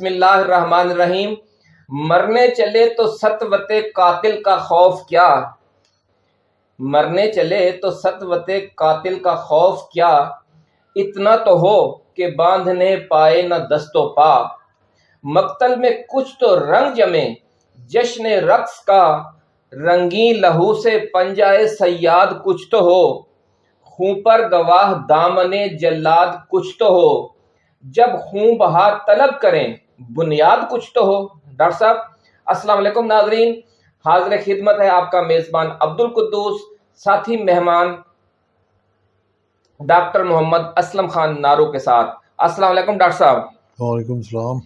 بسم اللہ الرحمن الرحیم۔ مرنے چلے تو ستوت قاتل کا خوف کیا؟ مرنے چلے تو ستوت قاتل کا خوف کیا؟ اتنا تو ہو کہ باندھنے پائے نہ دست و پا مقتل میں کچھ تو رنگ جمے، جشن رقص کا رنگین لہو سے پنجائے سیاد کچھ تو ہو۔ خون پر گواہ دامن جلاد کچھ تو ہو۔ جب خون بہا طلب کریں بنیاد کچھ تو ہو۔ ڈاکٹر صاحب السلام علیکم ناظرین۔ حاضر خدمت ہے آپ کا میزبان عبد القدوس ساتھی مہمان ڈاکٹر محمد اسلم خان نارو کے ساتھ۔ السلام علیکم ڈاکٹر صاحب۔ وعلیکم السلام۔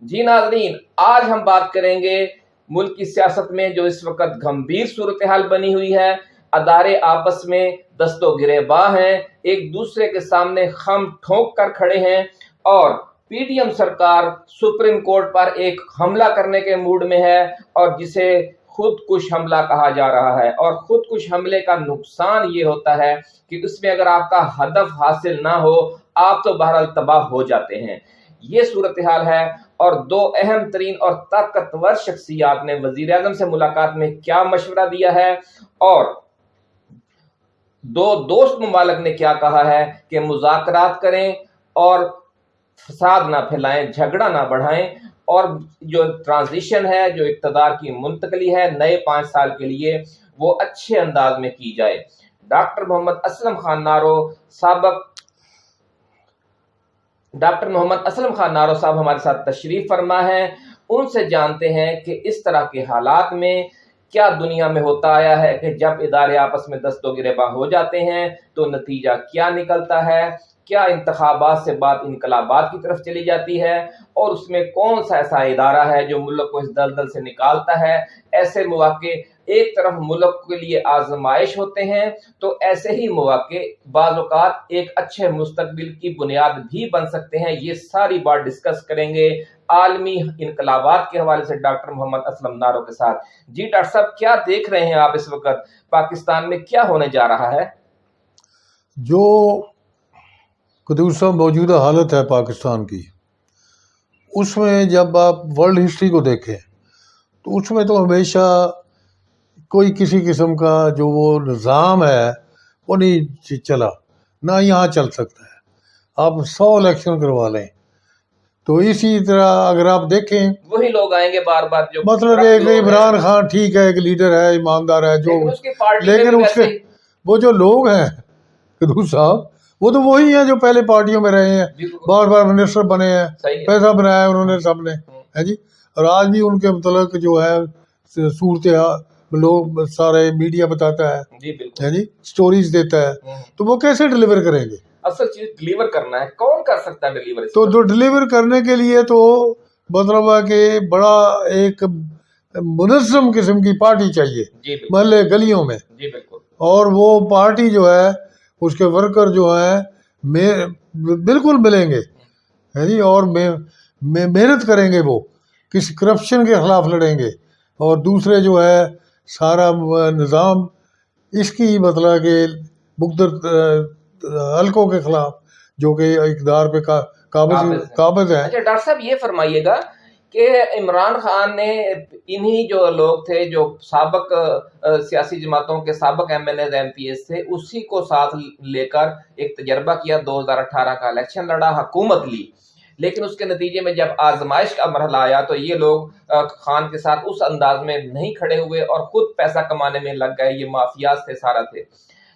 جی ناظرین آج ہم بات کریں گے ملک کی سیاست میں جو اس وقت گھمبیر صورتحال بنی ہوئی ہے۔ ادارے آپس میں دست و گرے باہ ہیں ایک دوسرے کے سامنے خم ٹھونک کر کھڑے ہیں اور پی ڈی ایم سرکار سپریم کورٹ پر ایک حملہ کرنے کے موڈ میں ہے اور جسے خود کش حملہ کہا جا رہا ہے اور خود کش حملے کا نقصان یہ ہوتا ہے کہ اس میں اگر آپ کا ہدف حاصل نہ ہو، آپ تو بہرحال تباہ ہو جاتے ہیں۔ یہ صورتحال ہے اور دو اہم ترین اور طاقتور شخصیات نے وزیر اعظم سے ملاقات میں کیا مشورہ دیا ہے اور دو دوست ممالک نے کیا کہا ہے کہ مذاکرات کریں اور فساد نہ پھیلائیں، جھگڑا نہ بڑھائیں۔ اور جو ٹرانزیشن ہے، جو اقتدار کی منتقلی ہے، نئے پانچ سال کے لیے وہ اچھے انداز میں کی جائے۔ ڈاکٹر محمد اسلم خان نارو سابق ڈاکٹر محمد اسلم خان نارو صاحب ہمارے ساتھ تشریف فرما ہے ان سے جانتے ہیں کہ اس طرح کے حالات میں کیا دنیا میں ہوتا آیا ہے کہ جب ادارے آپس میں دست و گربا ہو جاتے ہیں تو نتیجہ کیا نکلتا ہے۔ کیا انتخابات سے بات انقلابات کی طرف چلی جاتی ہے؟ اور اس میں کون سا ایسا ادارہ ہے جو ملک کو اس دلدل سے نکالتا ہے؟ ایسے مواقع ایک طرف ملک کے لیے آزمائش ہوتے ہیں، تو ایسے ہی مواقع بعض اوقات ایک اچھے مستقبل کی بنیاد بھی بن سکتے ہیں۔ یہ ساری بات ڈسکس کریں گے عالمی انقلابات کے حوالے سے ڈاکٹر محمد اسلم نارو کے ساتھ۔ جی ڈاکٹر صاحب، کیا دیکھ رہے ہیں آپ اس وقت؟ پاکستان میں کیا ہونے جا رہا ہے؟ جو قدوسہ موجودہ حالت ہے پاکستان کی۔ اس میں جب آپ ورلڈ ہسٹری کو دیکھیں تو اس میں تو ہمیشہ کوئی کسی قسم کا جو وہ نظام ہے وہ نہیں چلا۔ نہ یہاں چل سکتا ہے۔ آپ سو الیکشن کروا لیں۔ تو اسی طرح اگر آپ دیکھیں وہی لوگ آئیں گے بار بار جو مطلب ایک عمران خان ٹھیک ہے ایک لیڈر ہے ایماندار ہے جو لیکن اس کے وہ جو لوگ ہیں قدوس صاحب وہ تو وہی ہیں جو پہلے پارٹیوں میں رہے ہیں۔ بار بار منسٹر بنے ہیں۔ پیسہ بنایا انہوں نے سب نے ہے جی؟ اور آج بھی ان کے متعلق جو ہے صورت لوگ سارے میڈیا بتاتا ہے جی سٹوریز دیتا ہے۔ تو وہ کیسے ڈلیور کریں گے؟ اصل چیز ڈلیور کرنا ہے۔ کون کر سکتا ہے ڈلیور تو جو ڈلیور کرنے کے لیے تو مطلب ہے کہ بڑا ایک منظم قسم کی پارٹی چاہیے۔ محلے گلیوں میں۔ اور وہ پارٹی جو ہے اس کے ورکر جو ہیں بالکل ملیں گے۔ جی؟ اور محنت کریں گے وہ۔ کسی کرپشن کے خلاف لڑیں گے۔ اور دوسرے جو ہے سارا نظام اس کی مطلب کہ مقدر حلقوں کے خلاف جو کہ اقدار پہ قابض قابض ہے۔ اچھا ڈاکٹر صاحب یہ فرمائیے گا کہ عمران خان نے انہی جو لوگ تھے جو سابق سیاسی جماعتوں کے سابق M L As M P s تھے، اسی کو ساتھ لے کر ایک تجربہ کیا، دو ہزار اٹھارہ کا الیکشن لڑا، حکومت لی۔ لیکن اس کے نتیجے میں جب آزمائش کا مرحلہ آیا تو یہ لوگ خان کے ساتھ اس انداز میں نہیں کھڑے ہوئے اور خود پیسہ کمانے میں لگ گئے، یہ مافیاز تھے سارا تھے۔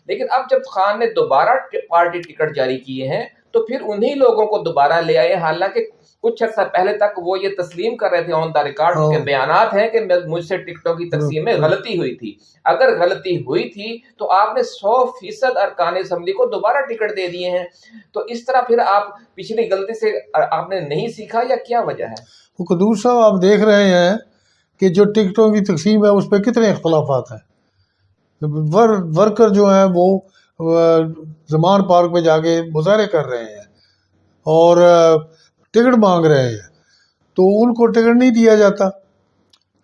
لیکن اب جب خان نے دوبارہ پارٹی ٹکٹ جاری کیے ہیں تو پھر انہی لوگوں کو دوبارہ لے آئے۔ حالانکہ کچھ عرصہ پہلے تک وہ یہ تسلیم کر رہے تھے آن دا ریکارڈ کے بیانات ہیں کہ مجھ سے ٹکٹوں کی تقسیم میں غلطی ہوئی تھی۔ اگر غلطی ہوئی تھی تو آپ نے سو فیصد ارکان اسمبلی کو دوبارہ ٹکٹ دے دیے ہیں۔ تو اس طرح پھر آپ پچھلی غلطی سے آپ نے نہیں سیکھا یا کیا وجہ ہے؟ قدور صاحب آپ دیکھ رہے ہیں کہ جو ٹکٹوں کی تقسیم ہے اس پہ کتنے اختلافات ہیں۔ ورکر جو ہیں وہ زمان پارک میں جا کے مظاہرے کر رہے ہیں۔ اور ٹکٹ مانگ رہے ہیں۔ تو ان کو ٹکٹ نہیں دیا جاتا۔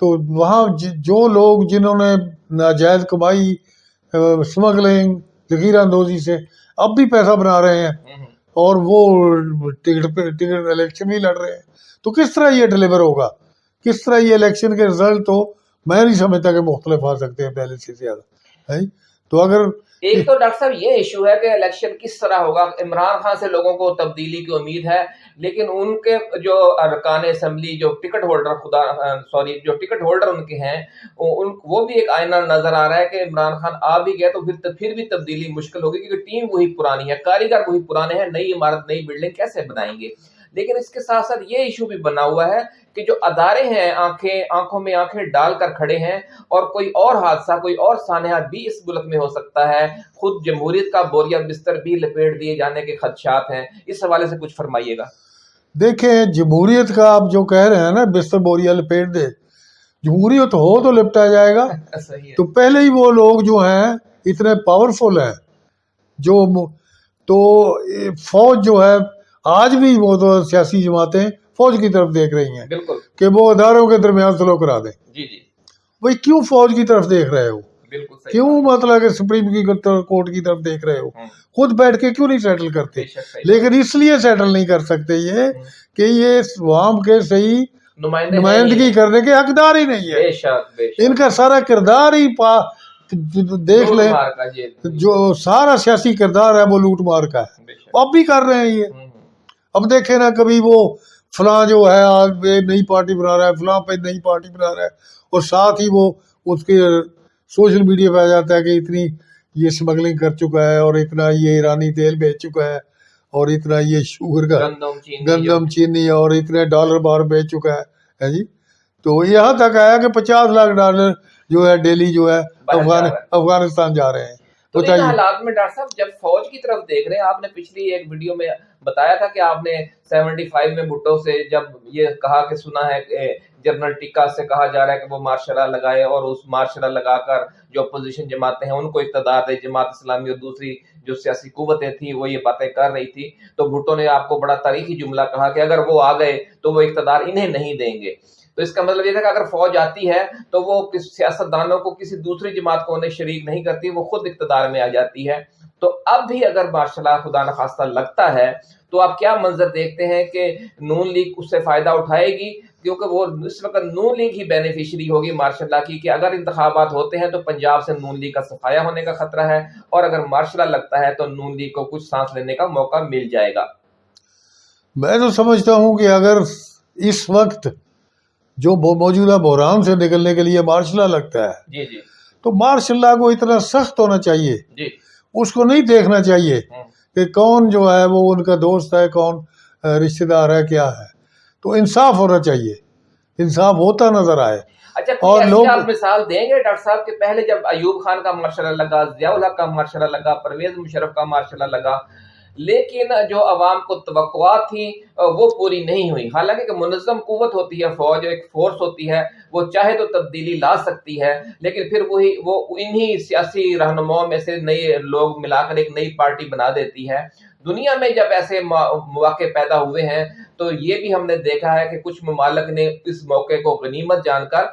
تو وہاں جو لوگ جنہوں نے ناجائز کمائی اسمگلنگ ذخیرہ اندوزی سے اب بھی پیسہ بنا رہے ہیں۔ اور وہ ٹکٹ پہ ٹکٹ الیکشن بھی لڑ رہے۔ ہیں تو کس طرح یہ ڈلیور ہوگا؟ کس طرح یہ الیکشن کے رزلٹ تو میں نہیں سمجھتا کہ مختلف آ سکتے ہیں پہلے سے زیادہ۔ تو اگر ایک تو ڈاکٹر صاحب، یہ ایشو ہے کہ الیکشن کس طرح ہوگا؟ عمران خان سے لوگوں کو تبدیلی کی امید ہے، لیکن ان کے جو ارکان اسمبلی، جو ٹکٹ ہولڈر خدا، سوری، جو ٹکٹ ہولڈر ان کے ہیں، ان، وہ بھی ایک آئینہ نظر آ رہا ہے کہ عمران خان آ بھی گیا تو پھر پھر بھی تبدیلی مشکل ہوگی، کیونکہ ٹیم وہی پرانی ہے، کاریگر وہی پرانے ہیں، نئی عمارت، نئی بلڈنگ کیسے بنائیں گے؟ لیکن اس کے ساتھ ساتھ یہ ایشو بھی بنا ہوا ہے کہ جو ادارے ہیں آنکھیں آنکھوں میں آنکھیں ڈال کر کھڑے ہیں اور کوئی اور حادثہ کوئی اور سانحہ بھی اس ملک میں ہو سکتا ہے۔ خود جمہوریت کا بوریا بستر بھی لپیٹ دیے جانے کے خدشات ہیں۔ اس حوالے سے کچھ فرمائیے گا۔ دیکھیں جمہوریت کا آپ جو کہہ رہے ہیں نا بستر بوریا لپیٹ دے جمہوریت ہو تو لپٹا جائے گا۔ تو پہلے ہی وہ لوگ جو ہیں اتنے پاورفل ہیں جو تو فوج جو ہے آج بھی وہ تو سیاسی جماعتیں فوج کی طرف دیکھ رہی ہیں بالکل۔ کہ وہ اداروں کے درمیان سلو کرا دیں۔ جی جی۔ بھائی کیوں فوج کی طرف دیکھ رہے ہو؟ کیوں مطلب کہ سپریم کی کورٹ کی طرف دیکھ رہے ہو؟ خود بیٹھ کے کیوں نہیں سیٹل کرتے؟ لیکن اس لیے سیٹل نہیں کر سکتے یہ کہ یہ عوام کے صحیح نمائندگی کرنے کے حقدار ہی نہیں ہے ان کا سارا کردار ہی پا دیکھ لیں۔ جو سارا سیاسی کردار ہے وہ لوٹ مار کا ہے۔ اب بھی کر رہے ہیں یہ۔ اب دیکھیں نا کبھی وہ فلاں جو ہے آج نئی پارٹی بنا رہا ہے فلاں پہ نئی پارٹی بنا رہا ہے اور ساتھ ہی وہ اس کے سوشل میڈیا پہ آ جاتا ہے کہ اتنی یہ اسمگلنگ کر چکا ہے اور اتنا یہ ایرانی تیل بیچ چکا ہے اور اتنا یہ شوگر کا گندم چینی اور اتنے ڈالر بار بیچ چکا ہے جی؟ تو یہاں تک آیا کہ پچاس لاکھ ڈالر جو ہے ڈیلی جو ہے افغانستان جا رہے ہیں۔ تو ان حالات میں ڈاکٹر صاحب جب فوج کی طرف دیکھ رہے ہیں آپ نے پچھلی ایک ویڈیو میں بتایا تھا کہ آپ نے سیونٹی فائیو میں بھٹو سے جب یہ کہا کہ سنا ہے کہ جنرل ٹکا سے کہا جا رہا ہے کہ وہ مارشلہ لگائے اور اس مارشلہ لگا کر جو اپوزیشن جماعتیں ہیں ان کو اقتدار دے جماعت اسلامی اور دوسری جو سیاسی قوتیں تھیں وہ یہ باتیں کر رہی تھی۔ تو بھٹو نے آپ کو بڑا تاریخی جملہ کہا کہ اگر وہ آ گئے تو وہ اقتدار انہیں نہیں دیں گے۔ تو اس کا مطلب یہ تھا کہ اگر فوج آتی ہے تو وہ سیاست دانوں کو، کسی دوسری جماعت کو انہیں شریک نہیں کرتی، وہ خود اقتدار میں آ جاتی ہے۔ تو اب بھی اگر ماشاء اللہ خدا نخواستہ لگتا ہے تو آپ کیا منظر دیکھتے ہیں کہ نون لیگ اس سے فائدہ اٹھائے گی؟ کیونکہ وہ اس وقت نون لیگ ہی بینیفیشری ہوگی مارشاء اللہ کی کہ اگر انتخابات ہوتے ہیں تو پنجاب سے نون لیگ کا صفایا ہونے کا خطرہ ہے اور اگر مارشاء اللہ لگتا ہے تو نون لیگ کو کچھ سانس لینے کا موقع مل جائے گا۔ میں تو سمجھتا ہوں کہ اگر اس وقت جو موجودہ بحران سے نکلنے کے لیے مارشاء اللہ لگتا ہے۔ جی جی۔ تو مارشاء اللہ کو اتنا سخت ہونا چاہیے۔ جی۔ اس کو نہیں دیکھنا چاہیے کہ کون جو ہے وہ ان کا دوست ہے کون رشتہ دار ہے کیا ہے۔ تو انصاف ہونا چاہیے۔ انصاف ہوتا نظر آئے۔ اچھا اور لوگ آپ مثال دیں گے ڈاکٹر صاحب کہ پہلے جب ایوب خان کا مارشاء اللہ لگا ضیاء الحق کا مارشاء اللہ لگا پرویز مشرف کا مارشاء اللہ لگا لیکن جو عوام کو توقعات تھیں وہ پوری نہیں ہوئی۔ حالانکہ کہ منظم قوت ہوتی ہے، فوج ایک فورس ہوتی ہے، وہ چاہے تو تبدیلی لا سکتی ہے، لیکن پھر وہی، وہ انہی سیاسی رہنماؤں میں سے نئے لوگ ملا کر ایک نئی پارٹی بنا دیتی ہے۔ دنیا میں جب ایسے مواقع پیدا ہوئے ہیں، تو یہ بھی ہم نے دیکھا ہے کہ کچھ ممالک نے اس موقع کو غنیمت جان کر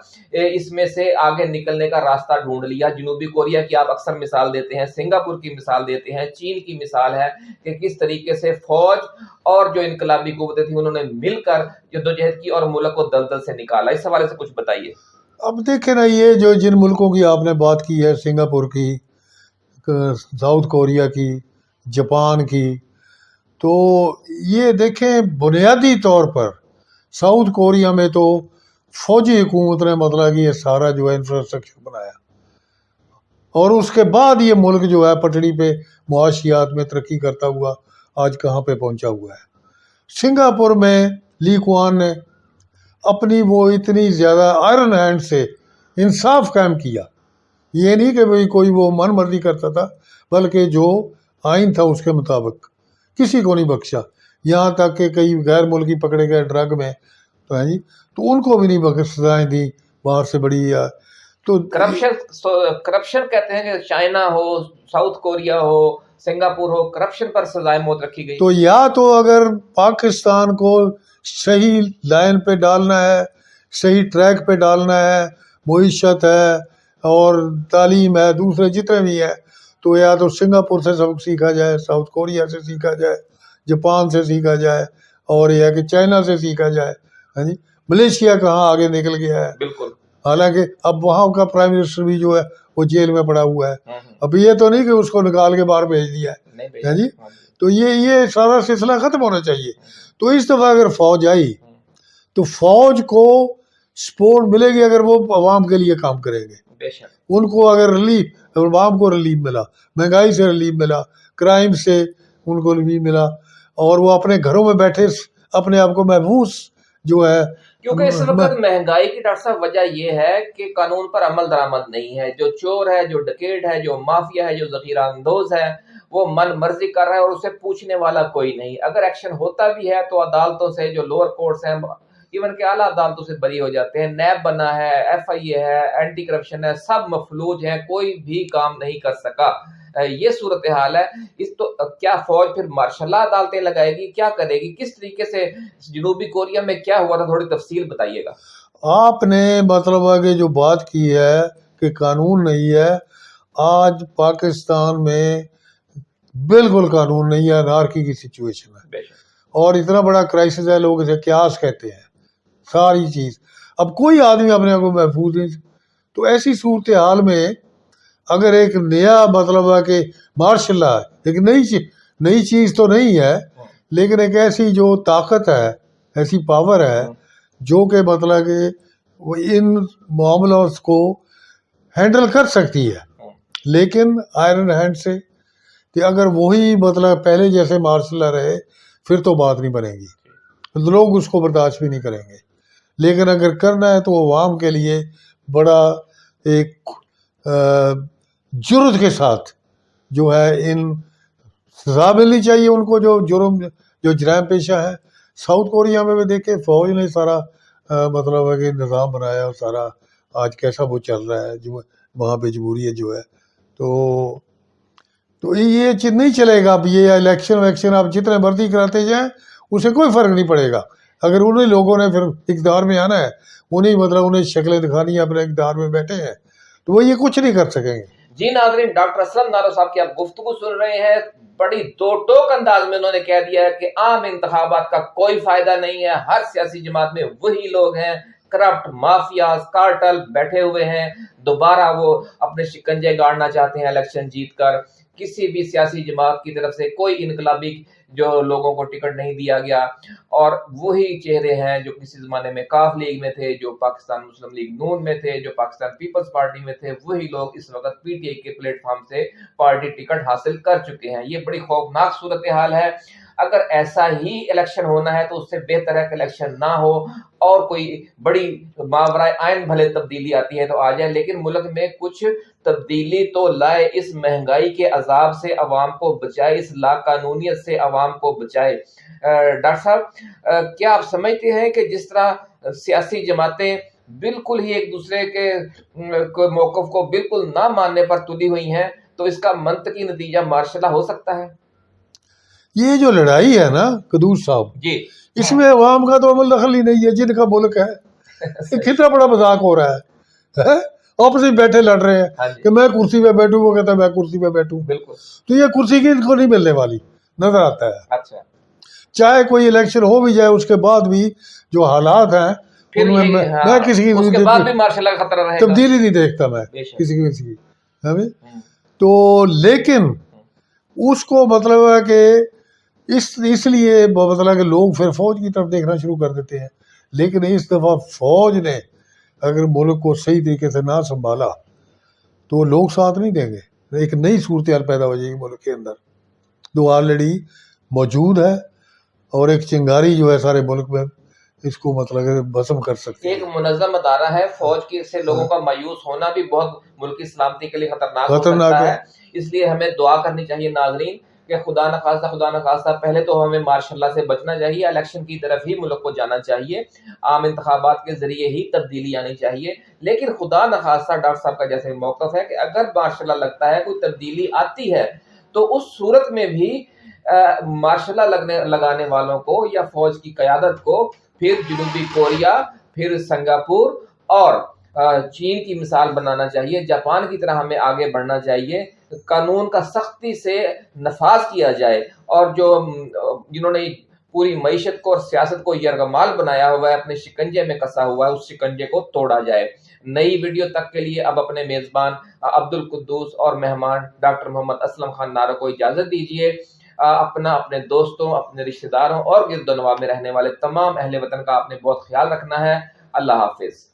اس میں سے آگے نکلنے کا راستہ ڈھونڈ لیا۔ جنوبی کوریا کی آپ اکثر مثال دیتے ہیں، سنگاپور کی مثال دیتے ہیں، چین کی مثال ہے کہ کس طریقے سے فوج اور جو انقلابی قوتیں تھیں، انہوں نے مل کر جدوجہد کی اور ملک کو دلدل سے نکالا۔ اس حوالے سے کچھ بتائیے۔ اب دیکھیں نا، یہ جو جن ملکوں کی آپ نے بات کی ہے، سنگاپور کی ساؤتھ کوریا کی جاپان کی۔ تو یہ دیکھیں بنیادی طور پر ساؤتھ کوریا میں تو فوجی حکومت نے مطلب کہ یہ سارا جو ہے انفراسٹرکچر بنایا۔ اور اس کے بعد یہ ملک جو ہے پٹڑی پہ معاشیات میں ترقی کرتا ہوا آج کہاں پہ پہنچا ہوا ہے۔ سنگاپور میں لی کوان نے اپنی وہ اتنی زیادہ آئرن ہینڈ سے انصاف قائم کیا۔ یہ نہیں کہ بھائی کوئی وہ من مرضی کرتا تھا، بلکہ جو آئین تھا اس کے مطابق۔ کسی کو نہیں بخشا۔ یہاں تک کہ کئی غیر ملکی پکڑے گئے ڈرگ میں تو ہے جی تو ان کو بھی نہیں بخش سزائیں دی باہر سے بڑی یا تو کرپشن کرپشن کہتے ہیں کہ چائنا ہو ساؤتھ کوریا ہو سنگاپور ہو کرپشن پر سزائے موت رکھی گئی۔ تو یا تو اگر پاکستان کو صحیح لائن پہ ڈالنا ہے صحیح ٹریک پہ ڈالنا ہے معیشت ہے اور تعلیم ہے دوسرے جتنے بھی ہیں تو یا تو سنگاپور سے سبق سیکھا جائے ساؤتھ کوریا سے سیکھا جائے جاپان سے سیکھا جائے اور یہ کہ چائنا سے سیکھا جائے۔ ہاں جی؟ ملیشیا کہاں آگے نکل گیا ہے؟ بالکل۔ حالانکہ اب وہاں کا پرائم منسٹر بھی جو ہے وہ جیل میں پڑا ہوا ہے۔ اب یہ تو نہیں کہ اس کو نکال کے باہر بھیج دیا ہے۔ ہاں جی؟ تو یہ یہ سارا سلسلہ ختم ہونا چاہیے۔ تو اس دفعہ اگر فوج آئی تو فوج کو سپورٹ ملے گی اگر وہ عوام کے لیے کام کریں گے۔ ان کو اگر ریلیف عوام کو ریلیف ملا مہنگائی سے ریلیف ملا کرائم سے ان کو ریلیف ملا اور وہ اپنے گھروں میں بیٹھے اپنے آپ کو محفوظ جو ہے۔ کیونکہ اس وقت مہنگائی کی ڈاکٹر صاحب وجہ یہ ہے کہ قانون پر عمل درآمد نہیں ہے۔ جو چور ہے جو ڈکیٹ ہے جو مافیا ہے جو ذخیرہ اندوز ہے وہ من مرضی کر رہا ہے اور اسے پوچھنے والا کوئی نہیں۔ اگر ایکشن ہوتا بھی ہے تو عدالتوں سے جو لوور کورٹس ہیں ایون کہ اعلیٰ عدالتوں سے بری ہو جاتے ہیں۔ نیب بنا ہے ایف آئی اے ہے اینٹی کرپشن ہے سب مفلوج ہیں کوئی بھی کام نہیں کر سکا۔ یہ صورتحال ہے۔ اس تو کیا فوج پھر مارشاء اللہ عدالتیں لگائے گی؟ کیا کرے گی؟ کس طریقے سے جنوبی کوریا میں کیا ہوا تھا؟ تھوڑی تفصیل بتائیے گا۔ آپ نے مطلب ہے جو بات کی ہے کہ قانون نہیں ہے آج پاکستان میں بالکل قانون نہیں ہے نارکی کی سچویشن ہے۔ اور اتنا بڑا کرائسس ہے لوگ اسے کیاس کہتے ہیں۔ ساری چیز۔ اب کوئی آدمی اپنے آپ کو محفوظ نہیں تو ایسی صورتحال میں اگر ایک نیا مطلب ہے کہ مارشاء اللہ ایک نئی چیز نئی چیز تو نہیں ہے، لیکن ایک ایسی جو طاقت ہے، ایسی پاور ہے، جو کہ مطلب کہ وہ ان معاملات کو ہینڈل کر سکتی ہے۔ لیکن آئرن ہینڈ سے کہ اگر وہی مطلب پہلے جیسے مارشاء اللہ رہے، پھر تو بات نہیں بنے گی۔ لوگ اس کو برداشت بھی نہیں کریں گے۔ لیکن اگر کرنا ہے تو عوام کے لیے بڑا ایک جرت کے ساتھ جو ہے ان سزا ملنی چاہیے ان کو جو جرم، جو جرائم پیشہ ہے۔ ساؤتھ کوریا میں بھی دیکھے فوج نے سارا مطلب ہے کہ نظام بنایا اور سارا آج کیسا وہ چل رہا ہے، جو وہاں پہ جمہوریت جو ہے۔ تو تو یہ چیز نہیں چلے گا۔ اب یہ الیکشن ویکشن آپ جتنے مرضی کراتے جائیں اسے کوئی فرق نہیں پڑے گا۔ اگر انہیں لوگوں نے پھر اقدار میں آنا ہے، انہیں مطلب انہیں شکلیں دکھانی ہے اپنے اقدار میں بیٹھے ہیں، تو وہ یہ کچھ نہیں کر سکیں گے۔ جی ناظرین، ڈاکٹر اسلم نارو صاحب کی آپ گفتگو سن رہے ہیں۔ بڑی دو ٹوک انداز میں انہوں نے کہہ دیا ہے کہ عام انتخابات کا کوئی فائدہ نہیں ہے۔ ہر سیاسی جماعت میں وہی لوگ ہیں۔ کرپٹ مافیاز، کارٹل بیٹھے ہوئے ہیں۔ دوبارہ وہ اپنے شکنجے گاڑنا چاہتے ہیں، الیکشن جیت کر۔ کسی بھی سیاسی جماعت کی طرف سے کوئی انقلابی جو لوگوں کو ٹکٹ نہیں دیا گیا، اور وہی چہرے ہیں جو کسی زمانے میں کاف لیگ میں تھے، جو پاکستان مسلم لیگ نون میں تھے، جو پاکستان پیپلز پارٹی میں تھے، وہی لوگ اس وقت پی ٹی آئی کے پلیٹ فارم سے پارٹی ٹکٹ حاصل کر چکے ہیں۔ یہ بڑی خوفناک صورتحال ہے۔ اگر ایسا ہی الیکشن ہونا ہے تو اس سے بہتر ہے کہ الیکشن نہ ہو اور کوئی بڑی ماورائے آئین بھلے تبدیلی آتی ہے تو آ جائے لیکن ملک میں کچھ تبدیلی تو لائے اس مہنگائی کے عذاب سے عوام کو بچائے، اس لا قانونیت سے عوام کو بچائے۔ ڈاکٹر صاحب کیا آپ سمجھتے ہیں کہ جس طرح سیاسی جماعتیں بالکل ہی ایک دوسرے کے موقف کو بالکل نہ ماننے پر تلی ہوئی ہیں، تو اس کا منطقی نتیجہ مارشلہ ہو سکتا ہے؟ یہ جو لڑائی ہے نا قدوس صاحب جی۔ اس میں عوام کا تو عمل دخل ہی نہیں ہے جن کا ملک ہے۔ کتنا بڑا مذاق ہو رہا ہے آپس میں بیٹھے لڑ رہے ہیں ہاں جی۔ کہ میں کرسی پہ بیٹھوں وہ کہتا ہے میں کرسی پہ بیٹھوں۔ بالکل۔ تو یہ کرسی کی ان کو نہیں ملنے والی نظر آتا ہے۔ اچھا۔ چاہے کوئی الیکشن ہو بھی جائے اس کے بعد بھی جو حالات ہیں ہاں، میں کسی کی تبدیلی نہیں دیکھتا میں کسی کی کسی کی تو لیکن اس کو مطلب ہے کہ اس اس لیے مطلب کہ لوگ پھر فوج کی طرف دیکھنا شروع کر دیتے ہیں۔ لیکن اس دفعہ فوج نے اگر ملک کو صحیح طریقے سے نہ سنبھالا تو لوگ ساتھ نہیں دیں گے۔ ایک نئی صورتحال پیدا ہو جائے گی ملک کے اندر۔ جو آلریڈی موجود ہے اور ایک چنگاری جو ہے سارے ملک میں اس کو مطلب بسم کر سکتے ایک منظم ادارہ ہے۔ فوج کی سے لوگوں کا مایوس ہونا بھی بہت ملکی سلامتی کے لیے خطرناک خطرناک ہے۔ اس لیے ہمیں دعا کرنی چاہیے ناظرین۔ کہ خدا نخواستہ خدا نخواستہ پہلے تو ہمیں ماشاء اللہ سے بچنا چاہیے، الیکشن کی طرف ہی ملک کو جانا چاہیے، عام انتخابات کے ذریعے ہی تبدیلی آنی چاہیے۔ لیکن خدا نخواستہ ڈاکٹر صاحب کا جیسے موقف ہے کہ اگر ماشاء اللہ لگتا ہے کوئی تبدیلی آتی ہے، تو اس صورت میں بھی ماشاء اللہ لگنے، لگانے والوں کو یا فوج کی قیادت کو پھر جنوبی کوریا، پھر سنگاپور اور چین کی مثال بنانا چاہیے، جاپان کی طرح ہمیں آگے بڑھنا چاہیے، قانون کا سختی سے نفاذ کیا جائے، اور جو جنہوں نے پوری معیشت کو اور سیاست کو یرغمال بنایا ہوا ہے، اپنے شکنجے میں کسا ہوا ہے، اس شکنجے کو توڑا جائے۔ نئی ویڈیو تک کے لیے اب اپنے میزبان عبد القدوس اور مہمان ڈاکٹر محمد اسلم خان نارو کو اجازت دیجیے اپنا، اپنے دوستوں، اپنے رشتہ داروں اور گرد و نواح میں رہنے والے تمام اہل وطن کا آپ نے بہت خیال رکھنا ہے۔ اللہ حافظ۔